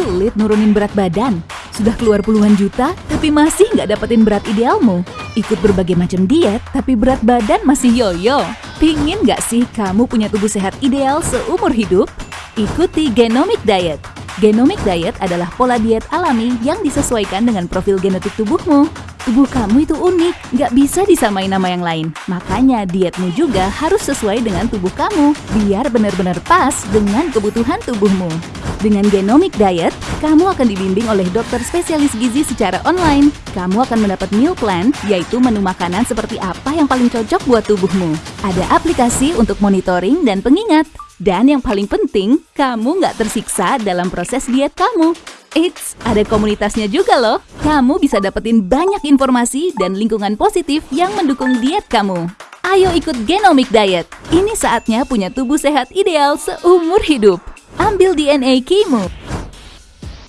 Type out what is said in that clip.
Sulit nurunin berat badan? Sudah keluar puluhan juta, tapi masih nggak dapetin berat idealmu? Ikut berbagai macam diet, tapi berat badan masih yoyo? Pingin nggak sih kamu punya tubuh sehat ideal seumur hidup? Ikuti Genomic Diet. Genomic Diet adalah pola diet alami yang disesuaikan dengan profil genetik tubuhmu. Tubuh kamu itu unik, nggak bisa disamain nama yang lain. Makanya dietmu juga harus sesuai dengan tubuh kamu, biar benar-benar pas dengan kebutuhan tubuhmu. Dengan Genomic Diet, kamu akan dibimbing oleh dokter spesialis gizi secara online. Kamu akan mendapat meal plan, yaitu menu makanan seperti apa yang paling cocok buat tubuhmu. Ada aplikasi untuk monitoring dan pengingat. Dan yang paling penting, kamu nggak tersiksa dalam proses diet kamu. Eits, ada komunitasnya juga loh. Kamu bisa dapetin banyak informasi dan lingkungan positif yang mendukung diet kamu. Ayo ikut Genomic Diet. Ini saatnya punya tubuh sehat ideal seumur hidup. Ambil DNA Kimu.